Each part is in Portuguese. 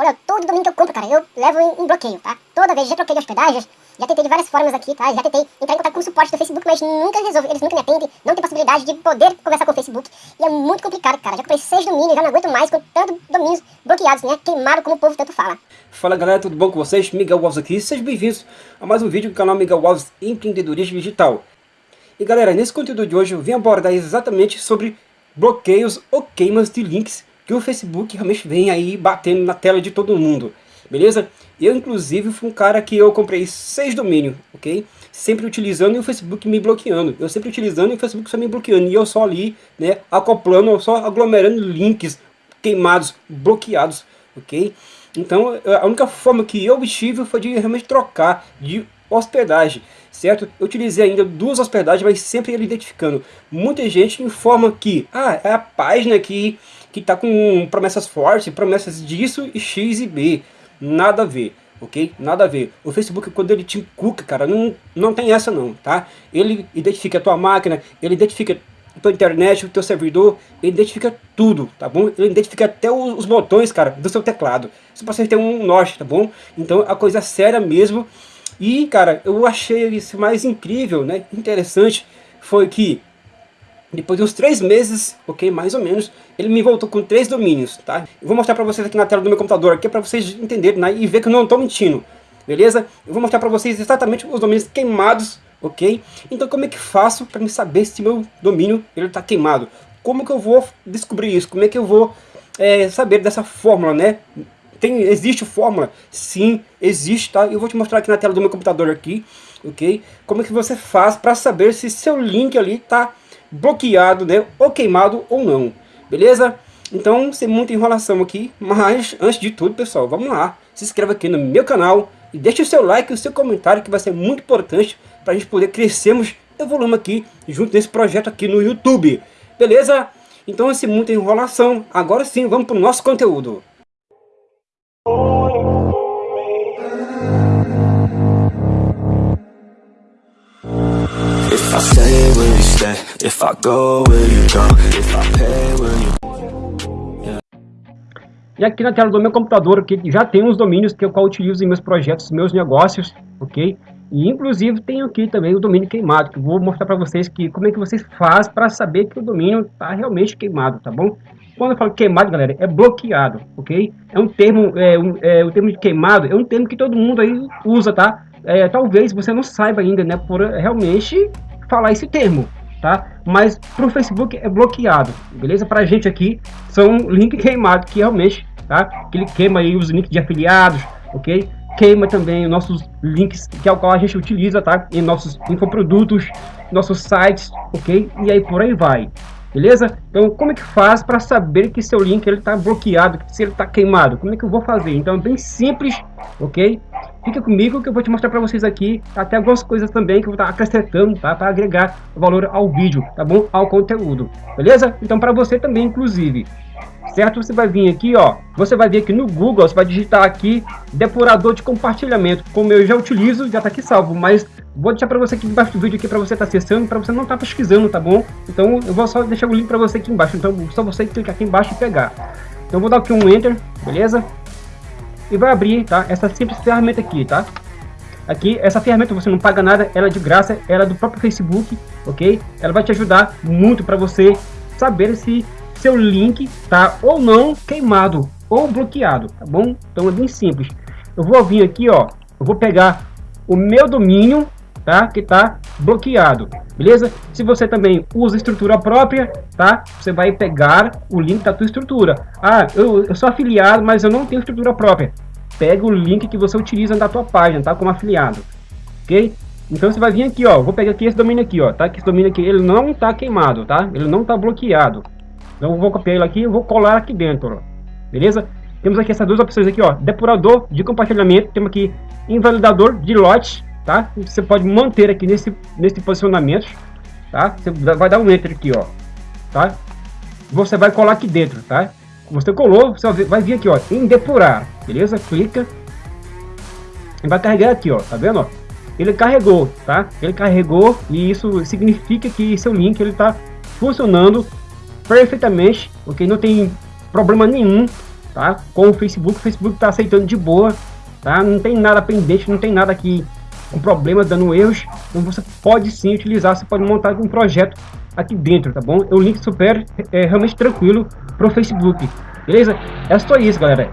Olha, todo domínio que eu compro, cara, eu levo em, em bloqueio, tá? Toda vez, já troquei de hospedagem, já tentei de várias formas aqui, tá? Já tentei entrar em contato com o suporte do Facebook, mas nunca resolve, eles nunca me atendem, não tem possibilidade de poder conversar com o Facebook. E é muito complicado, cara. Já comprei seis domínios, já não aguento mais com tantos domínios bloqueados, né? Queimado como o povo tanto fala. Fala galera, tudo bom com vocês? Miguel Alves aqui, sejam bem-vindos a mais um vídeo do canal Miguel Alves Empreendedorismo Digital. E galera, nesse conteúdo de hoje eu vim abordar exatamente sobre bloqueios ou queimas de links que o Facebook realmente vem aí batendo na tela de todo mundo, beleza? Eu inclusive fui um cara que eu comprei seis domínios, ok? Sempre utilizando e o Facebook me bloqueando. Eu sempre utilizando e o Facebook só me bloqueando. E eu só ali, né, acoplando, só aglomerando links queimados, bloqueados, ok? Então a única forma que eu obtive foi de realmente trocar de hospedagem, certo? Eu utilizei ainda duas hospedagens, mas sempre ele identificando. Muita gente informa que, ah, é a página que que está com promessas fortes, promessas disso e X e B. Nada a ver, ok? Nada a ver. O Facebook, quando ele te encuca, cara, não, não tem essa não, tá? Ele identifica a tua máquina, ele identifica a tua internet, o teu servidor, ele identifica tudo, tá bom? Ele identifica até os, os botões, cara, do seu teclado. Isso para você ter um norte, tá bom? Então, a coisa séria mesmo e, cara, eu achei isso mais incrível, né, interessante, foi que depois de uns três meses, ok, mais ou menos, ele me voltou com três domínios, tá? Eu vou mostrar para vocês aqui na tela do meu computador, aqui para vocês entenderem né, e ver que eu não estou mentindo, beleza? Eu vou mostrar para vocês exatamente os domínios queimados, ok? Então como é que faço para me saber se meu domínio ele está queimado? Como que eu vou descobrir isso? Como é que eu vou é, saber dessa fórmula, né? Tem, existe fórmula? Sim, existe, tá? Eu vou te mostrar aqui na tela do meu computador aqui, ok? Como é que você faz para saber se seu link ali está bloqueado, né? Ou queimado ou não, beleza? Então, sem muita enrolação aqui, mas antes de tudo, pessoal, vamos lá. Se inscreva aqui no meu canal e deixe o seu like e o seu comentário que vai ser muito importante para a gente poder crescermos evoluindo aqui junto nesse projeto aqui no YouTube, beleza? Então, sem muita enrolação, agora sim, vamos para o nosso conteúdo. If I go, will you go? If I pay, will you... E aqui na tela do meu computador aqui já tem uns domínios que eu utilizo em meus projetos, meus negócios, ok? E inclusive tem aqui também o domínio queimado, que vou mostrar para vocês que como é que vocês fazem para saber que o domínio está realmente queimado, tá bom? Quando eu falo queimado, galera, é bloqueado, ok? É um termo, é, um, é, o termo de queimado é um termo que todo mundo aí usa, tá? É, talvez você não saiba ainda, né, por realmente falar esse termo, tá? Mas para o Facebook é bloqueado, beleza? Para a gente aqui são link queimado que realmente, tá? Que ele queima aí os links de afiliados, ok? Queima também os nossos links que é o qual a gente utiliza, tá? Em nossos infoprodutos, nossos sites, ok? E aí por aí vai, beleza? Então como é que faz para saber que seu link ele está bloqueado, se ele está queimado? Como é que eu vou fazer? Então é bem simples, ok? Fica comigo que eu vou te mostrar para vocês aqui até algumas coisas também que eu vou estar tá acrescentando, tá? Para agregar valor ao vídeo, tá bom? Ao conteúdo, beleza? Então para você também, inclusive, certo? Você vai vir aqui, ó, você vai vir aqui no Google, você vai digitar aqui depurador de compartilhamento, como eu já utilizo, já tá aqui salvo, mas vou deixar para você aqui embaixo do vídeo aqui para você estar tá acessando, para você não estar tá pesquisando, tá bom? Então eu vou só deixar o link para você aqui embaixo, então só você clicar aqui embaixo e pegar. Então vou dar aqui um enter, beleza? e vai abrir, tá? Essa simples ferramenta aqui, tá? Aqui, essa ferramenta você não paga nada, ela é de graça, ela é do próprio Facebook, ok? Ela vai te ajudar muito para você saber se seu link tá ou não queimado ou bloqueado, tá bom? Então é bem simples. Eu vou vir aqui, ó, eu vou pegar o meu domínio, tá? Que tá bloqueado, beleza? Se você também usa estrutura própria, tá? Você vai pegar o link da tua estrutura. Ah, eu, eu sou afiliado, mas eu não tenho estrutura própria. Pega o link que você utiliza da tua página, tá? Como afiliado, ok? Então você vai vir aqui, ó, vou pegar aqui esse domínio aqui, ó, tá? Que esse domínio aqui, ele não tá queimado, tá? Ele não tá bloqueado. Então eu vou copiar ele aqui e vou colar aqui dentro, ó. beleza? Temos aqui essas duas opções aqui, ó, depurador de compartilhamento, temos aqui invalidador de lote, tá? Você pode manter aqui nesse, nesse posicionamento, tá? Você vai dar um enter aqui, ó, tá? Você vai colar aqui dentro, tá? Você colou, você vai vir aqui, ó, em depurar, beleza? Clica e vai carregar aqui, ó, tá vendo, ó? Ele carregou, tá? Ele carregou e isso significa que seu link ele tá funcionando perfeitamente, ok? Não tem problema nenhum tá? Com o Facebook, o Facebook está aceitando de boa, tá? Não tem nada pendente, não tem nada aqui com problemas, dando erros, então você pode sim utilizar, você pode montar um projeto aqui dentro, tá bom? O link super é realmente tranquilo pro Facebook, beleza? É só isso, galera.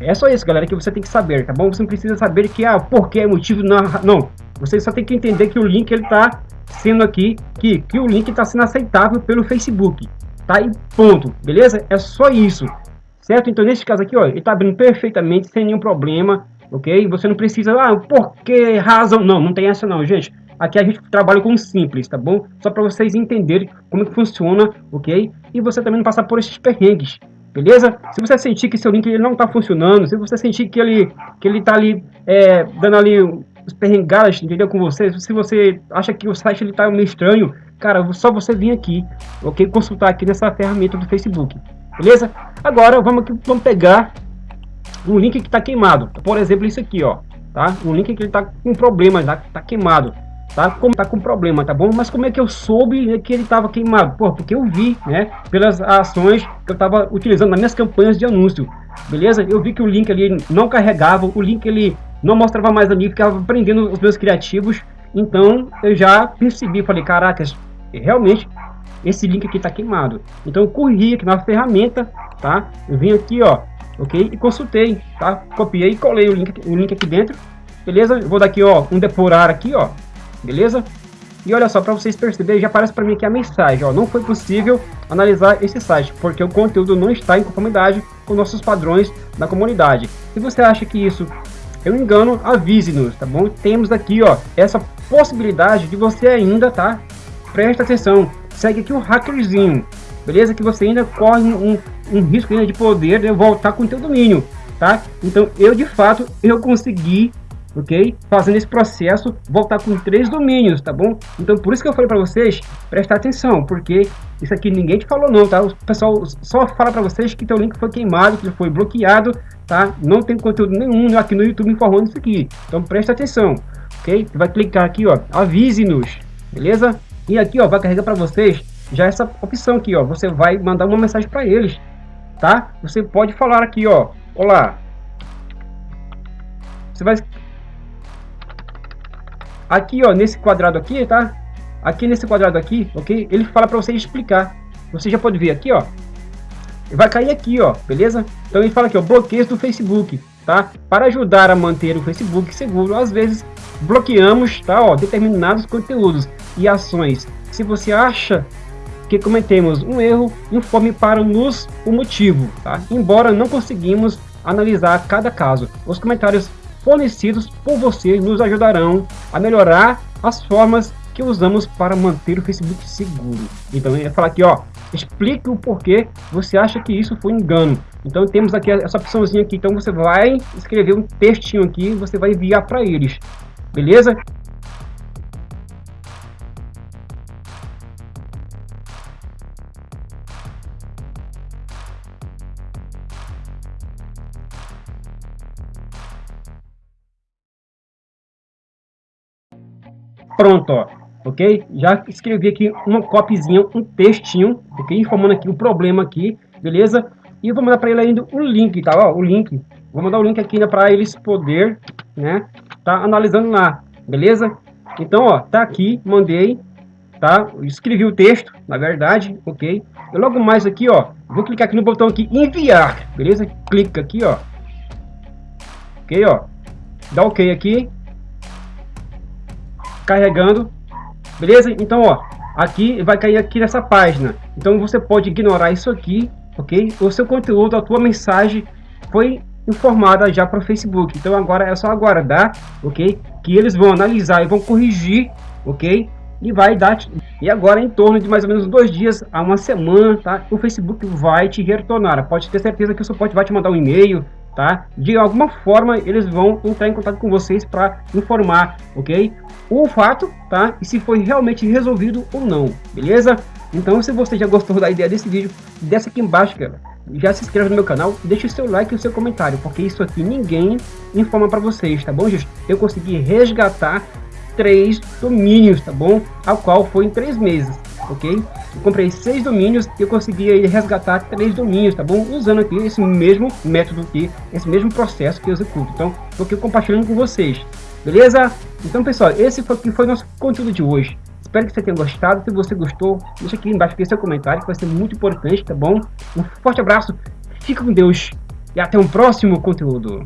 É só isso, galera, que você tem que saber, tá bom? Você não precisa saber que, ah, porquê, é motivo, não, não. Você só tem que entender que o link, ele tá sendo aqui, que, que o link está sendo aceitável pelo Facebook, tá? E ponto, beleza? É só isso, certo? Então, nesse caso aqui, ó, ele tá abrindo perfeitamente, sem nenhum problema, ok? Você não precisa, ah, por que razão? Não, não tem essa não, gente. Aqui a gente trabalha com simples, tá bom? Só para vocês entenderem como que funciona, ok? E você também não passar por esses perrengues, beleza? Se você sentir que seu link ele não está funcionando, se você sentir que ele que ele está ali é, dando ali os perrengadas, entendeu, com você, se você acha que o site ele tá meio estranho, cara, só você vir aqui, ok? Consultar aqui nessa ferramenta do Facebook, beleza? Agora vamos aqui, vamos pegar um link que está queimado, por exemplo, isso aqui, ó, tá? Um link que ele tá com problema, tá, tá queimado tá? Como tá com problema, tá bom? Mas como é que eu soube né, que ele estava queimado? Pô, porque eu vi, né? Pelas ações que eu estava utilizando nas minhas campanhas de anúncio, beleza? Eu vi que o link ali não carregava, o link ele não mostrava mais ali, ficava prendendo os meus criativos. Então eu já percebi, falei, caracas, realmente esse link aqui está queimado. Então eu corri aqui na ferramenta, tá? Eu vim aqui, ó, ok? E consultei, tá? Copiei e colei o link, o link aqui dentro, beleza? Vou dar aqui, ó, um depurar aqui, ó, beleza? E olha só, para vocês perceberem, já aparece para mim aqui a mensagem, ó, não foi possível analisar esse site, porque o conteúdo não está em conformidade com nossos padrões da comunidade. Se você acha que isso é um engano, avise-nos, tá bom? Temos aqui, ó, essa possibilidade de você ainda, tá? Presta atenção, segue aqui o hackerzinho, beleza? Que você ainda corre um, um risco ainda de poder né, voltar com o teu domínio, tá? Então, eu, de fato, eu consegui ok? Fazendo esse processo, voltar com três domínios, tá bom? Então, por isso que eu falei para vocês, prestar atenção, porque isso aqui ninguém te falou não, tá? O pessoal só fala para vocês que teu link foi queimado, que foi bloqueado, tá? Não tem conteúdo nenhum aqui no YouTube informando isso aqui. Então, presta atenção, ok? Vai clicar aqui, ó, avise-nos, beleza? E aqui, ó, vai carregar para vocês já essa opção aqui, ó. Você vai mandar uma mensagem para eles, tá? Você pode falar aqui, ó, olá. Você vai Aqui, ó, nesse quadrado aqui, tá? Aqui nesse quadrado aqui, ok? Ele fala para você explicar. Você já pode ver aqui, ó. Vai cair aqui, ó, beleza? Então ele fala aqui, ó, bloqueios do Facebook, tá? Para ajudar a manter o Facebook seguro, às vezes bloqueamos, tá, ó, determinados conteúdos e ações. Se você acha que cometemos um erro, informe para nos o motivo, tá? Embora não conseguimos analisar cada caso. Os comentários fornecidos por você nos ajudarão a melhorar as formas que usamos para manter o Facebook seguro. Então, eu ia falar aqui, ó, explique o porquê você acha que isso foi engano. Então, temos aqui essa opçãozinha aqui. Então, você vai escrever um textinho aqui, você vai enviar para eles. Beleza? Pronto, ó, ok? Já escrevi aqui uma copyzinha, um textinho, ok? Informando aqui o problema aqui, beleza? E vou mandar para ele ainda o link, tá? Ó, o link. Vou mandar o link aqui ainda para eles poder, né? Tá analisando lá, beleza? Então, ó, tá aqui, mandei, tá? Escrevi o texto, na verdade, ok? E logo mais aqui, ó, vou clicar aqui no botão aqui, enviar, beleza? Clica aqui, ó. Ok, ó. Dá ok aqui, carregando, beleza? Então, ó, aqui vai cair aqui nessa página. Então você pode ignorar isso aqui, ok? O seu conteúdo, a tua mensagem foi informada já para o Facebook. Então agora é só aguardar, ok? Que eles vão analisar e vão corrigir, ok? E vai dar e agora em torno de mais ou menos dois dias a uma semana, tá? O Facebook vai te retornar. Pode ter certeza que o suporte vai te mandar um e-mail, tá? De alguma forma eles vão entrar em contato com vocês para informar, ok? O fato, tá? E se foi realmente resolvido ou não, beleza? Então se você já gostou da ideia desse vídeo, desce aqui embaixo, cara. Já se inscreve no meu canal, deixe o seu like e o seu comentário, porque isso aqui ninguém informa para vocês, tá bom, gente? Eu consegui resgatar três domínios, tá bom? Ao qual foi em três meses. Ok? Eu comprei seis domínios e eu consegui aí resgatar três domínios, tá bom? Usando aqui esse mesmo método aqui, esse mesmo processo que eu executo. Então, estou aqui compartilhando com vocês, beleza? Então, pessoal, esse foi que foi nosso conteúdo de hoje. Espero que você tenha gostado. Se você gostou, deixa aqui embaixo aqui seu comentário, que vai ser muito importante, tá bom? Um forte abraço, fica com Deus e até um próximo conteúdo.